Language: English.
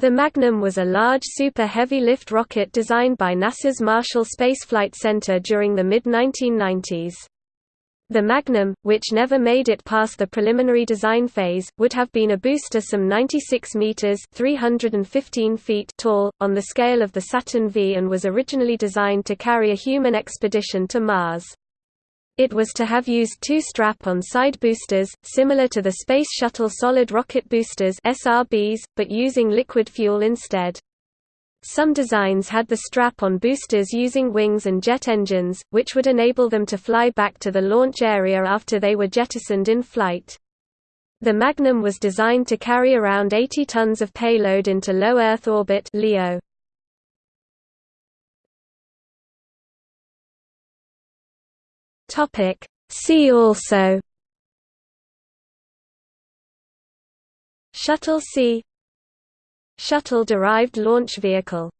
The Magnum was a large Super Heavy Lift rocket designed by NASA's Marshall Space Flight Center during the mid-1990s. The Magnum, which never made it past the preliminary design phase, would have been a booster some 96 meters (315 feet) tall on the scale of the Saturn V and was originally designed to carry a human expedition to Mars. It was to have used two strap-on side boosters, similar to the Space Shuttle solid rocket boosters (SRBs), but using liquid fuel instead. Some designs had the strap-on boosters using wings and jet engines, which would enable them to fly back to the launch area after they were jettisoned in flight. The Magnum was designed to carry around 80 tons of payload into low Earth orbit (LEO). Topic. See also. Shuttle C. Shuttle-derived launch vehicle